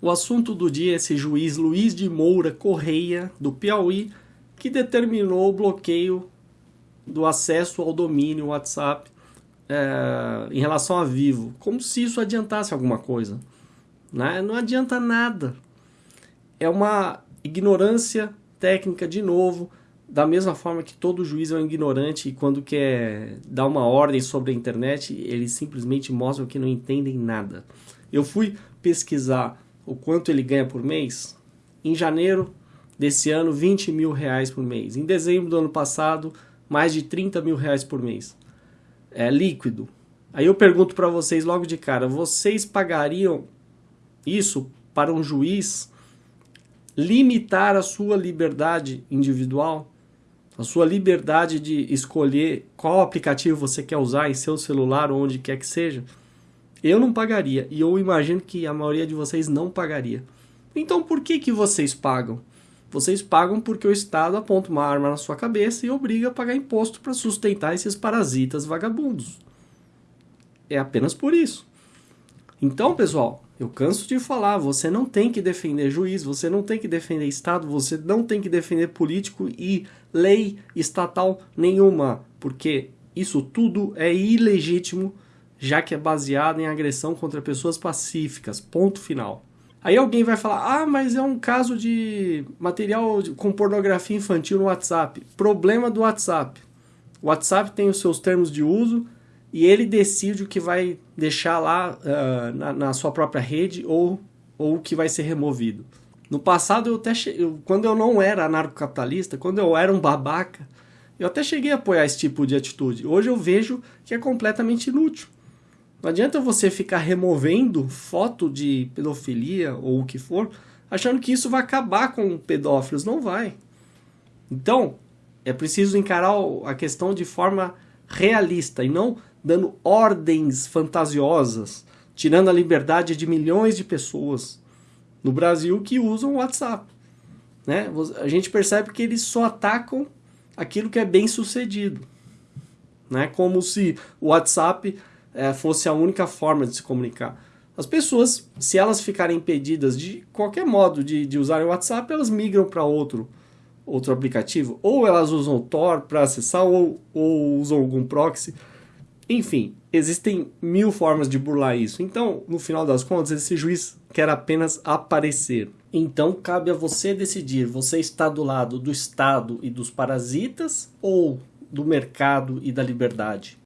O assunto do dia é esse juiz Luiz de Moura Correia, do Piauí, que determinou o bloqueio do acesso ao domínio WhatsApp é, em relação a Vivo, como se isso adiantasse alguma coisa. Né? Não adianta nada. É uma ignorância técnica, de novo, da mesma forma que todo juiz é um ignorante e quando quer dar uma ordem sobre a internet, eles simplesmente mostram que não entendem nada. Eu fui pesquisar o quanto ele ganha por mês. Em janeiro desse ano, 20 mil reais por mês. Em dezembro do ano passado, mais de 30 mil reais por mês. É líquido. Aí eu pergunto para vocês logo de cara, vocês pagariam isso para um juiz limitar a sua liberdade individual? A sua liberdade de escolher qual aplicativo você quer usar em seu celular ou onde quer que seja? Eu não pagaria e eu imagino que a maioria de vocês não pagaria. Então por que, que vocês pagam? Vocês pagam porque o Estado aponta uma arma na sua cabeça e obriga a pagar imposto para sustentar esses parasitas vagabundos. É apenas por isso. Então, pessoal, eu canso de falar, você não tem que defender juiz, você não tem que defender Estado, você não tem que defender político e lei estatal nenhuma, porque isso tudo é ilegítimo, já que é baseado em agressão contra pessoas pacíficas, ponto final. Aí alguém vai falar, ah, mas é um caso de material com pornografia infantil no WhatsApp. Problema do WhatsApp. O WhatsApp tem os seus termos de uso e ele decide o que vai deixar lá uh, na, na, sua própria rede ou, ou o que vai ser removido. No passado, eu até quando eu não era anarcocapitalista, quando eu era um babaca, eu até cheguei a apoiar esse tipo de atitude. Hoje eu vejo que é completamente inútil. Não adianta você ficar removendo foto de pedofilia ou o que for, achando que isso vai acabar com pedófilos. Não vai. Então, é preciso encarar a questão de forma realista e não dando ordens fantasiosas, tirando a liberdade de milhões de pessoas no Brasil que usam o WhatsApp. Né? A gente percebe que eles só atacam aquilo que é bem sucedido. Né? Como se o WhatsApp é, fosse a única forma de se comunicar. As pessoas, se elas ficarem impedidas de qualquer modo de, de usarem o WhatsApp, elas migram para outro, outro aplicativo. Ou elas usam o Tor para acessar, ou, ou usam algum proxy. Enfim, existem mil formas de burlar isso. Então, no final das contas, esse juiz quer apenas aparecer. Então, cabe a você decidir: você está do lado do Estado e dos parasitas ou do mercado e da liberdade?